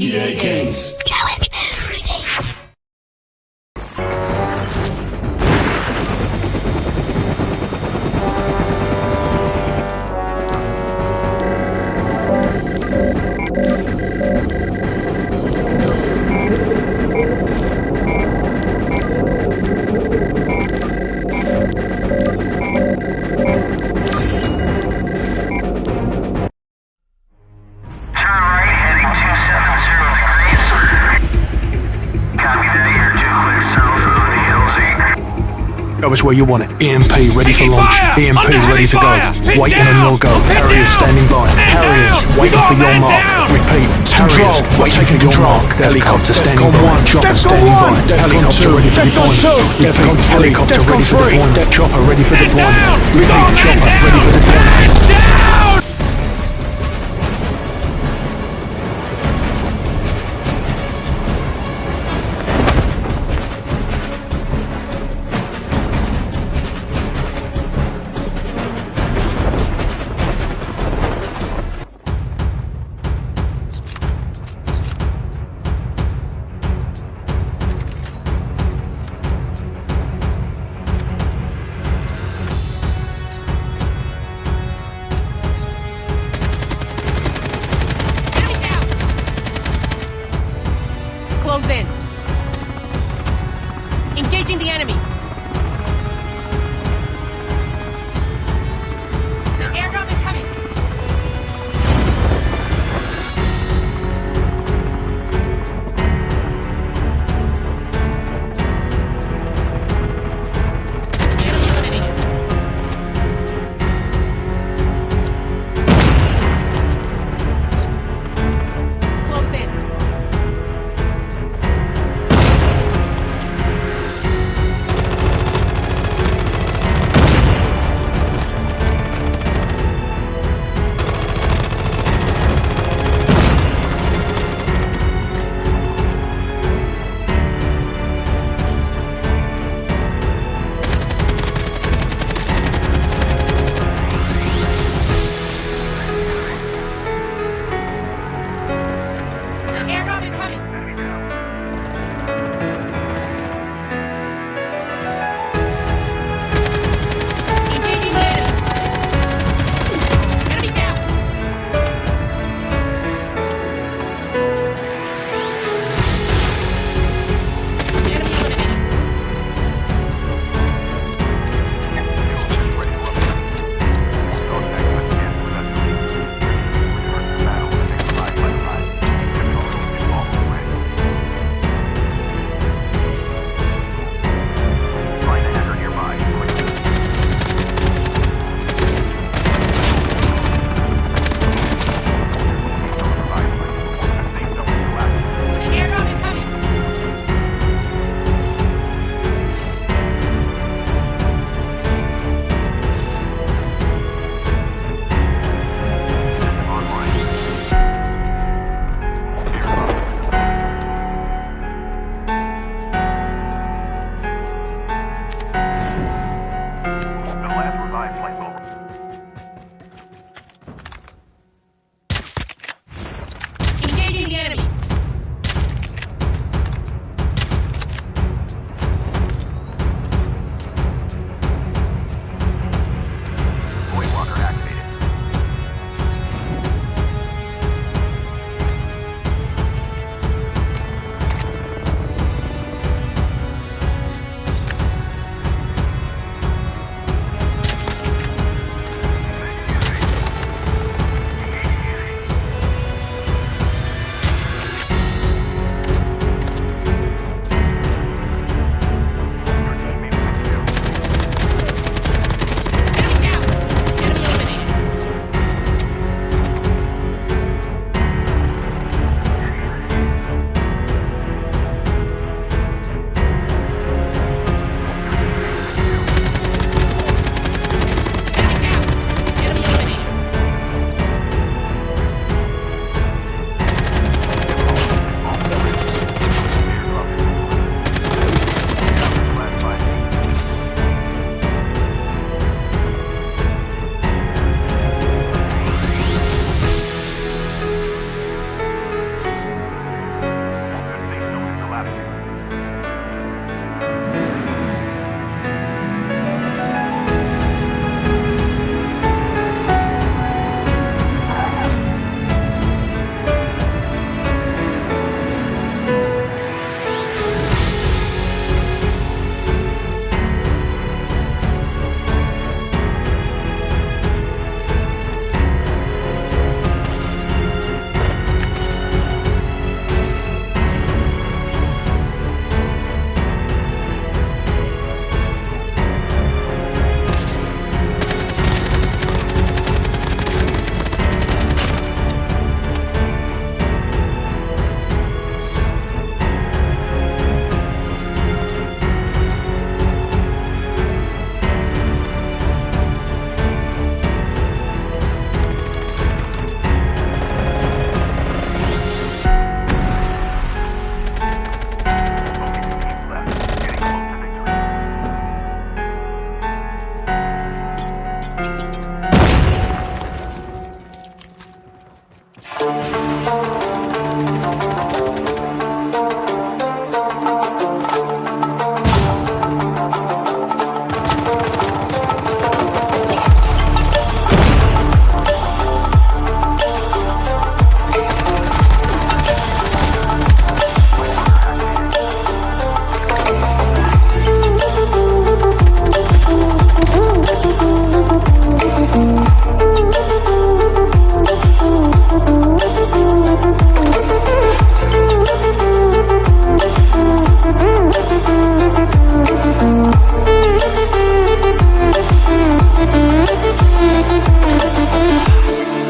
EA Games. Challenge Where you want it. EMP ready for launch. EMP ready to go. Waiting on down! your go. Harriers standing by. Harriers waiting for your mark. Repeat. Harriers waiting for your mark. Helicopter standing by. Chopper standing by. Helicopter ready for deployment. Repeat. Helicopter ready for deployment. Chopper ready for deployment. Repeat. Chopper ready for deployment. close in. Engaging the enemy.